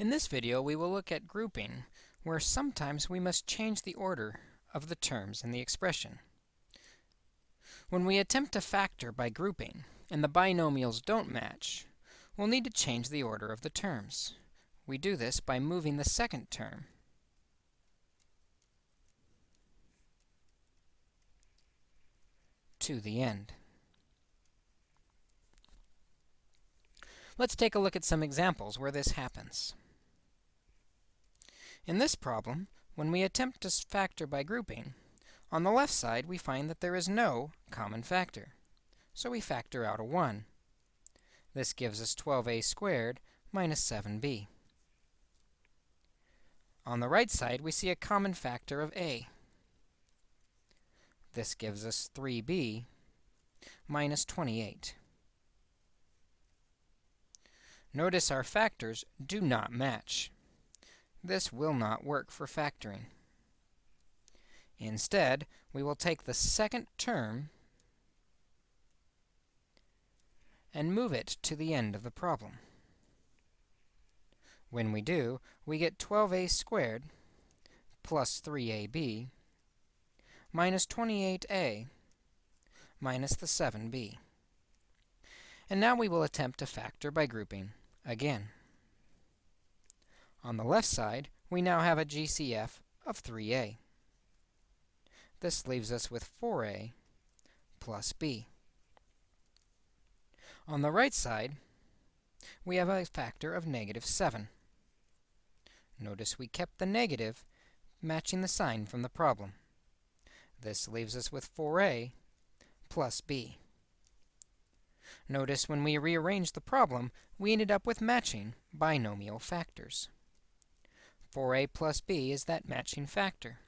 In this video, we will look at grouping, where sometimes we must change the order of the terms in the expression. When we attempt to factor by grouping, and the binomials don't match, we'll need to change the order of the terms. We do this by moving the second term to the end. Let's take a look at some examples where this happens. In this problem, when we attempt to factor by grouping, on the left side we find that there is no common factor. So we factor out a 1. This gives us 12a squared minus 7b. On the right side, we see a common factor of a. This gives us 3b minus 28. Notice our factors do not match. This will not work for factoring. Instead, we will take the second term and move it to the end of the problem. When we do, we get 12a squared plus 3ab minus 28a minus the 7b. And now we will attempt to factor by grouping again. On the left side, we now have a GCF of 3a. This leaves us with 4a plus b. On the right side, we have a factor of negative 7. Notice we kept the negative matching the sign from the problem. This leaves us with 4a plus b. Notice when we rearranged the problem, we ended up with matching binomial factors. 4a plus b is that matching factor.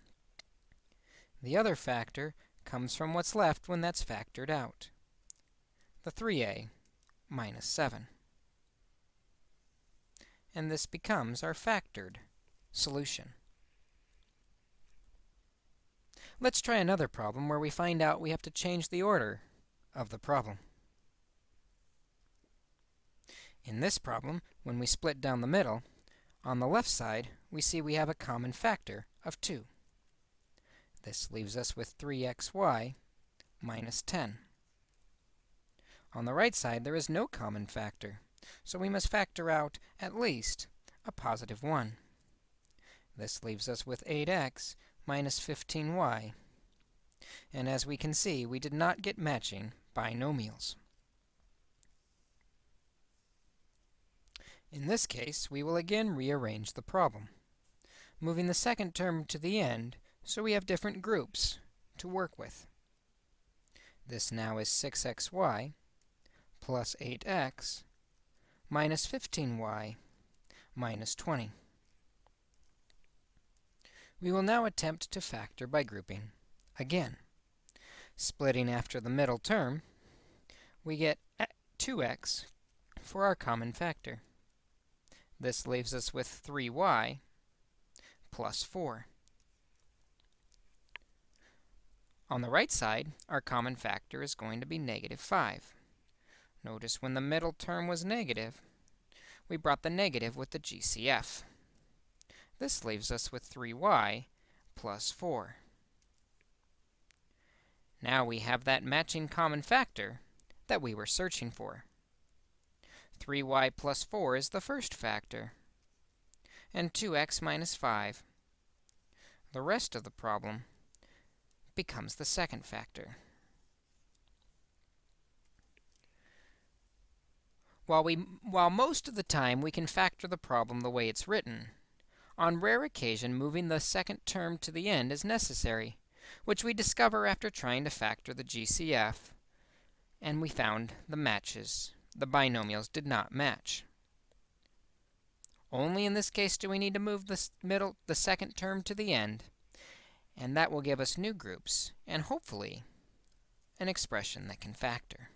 The other factor comes from what's left when that's factored out, the 3a minus 7. And this becomes our factored solution. Let's try another problem where we find out we have to change the order of the problem. In this problem, when we split down the middle, on the left side, we see we have a common factor of 2. This leaves us with 3xy minus 10. On the right side, there is no common factor, so we must factor out at least a positive 1. This leaves us with 8x minus 15y. And as we can see, we did not get matching binomials. In this case, we will again rearrange the problem, moving the second term to the end so we have different groups to work with. This now is 6xy plus 8x minus 15y minus 20. We will now attempt to factor by grouping again. Splitting after the middle term, we get 2x for our common factor. This leaves us with 3y plus 4. On the right side, our common factor is going to be negative 5. Notice when the middle term was negative, we brought the negative with the GCF. This leaves us with 3y plus 4. Now we have that matching common factor that we were searching for. 3y plus 4 is the first factor, and 2x minus 5. The rest of the problem becomes the second factor. While, we, while most of the time we can factor the problem the way it's written, on rare occasion moving the second term to the end is necessary, which we discover after trying to factor the GCF, and we found the matches the binomials did not match. Only in this case do we need to move the middle, the second term to the end, and that will give us new groups, and hopefully an expression that can factor.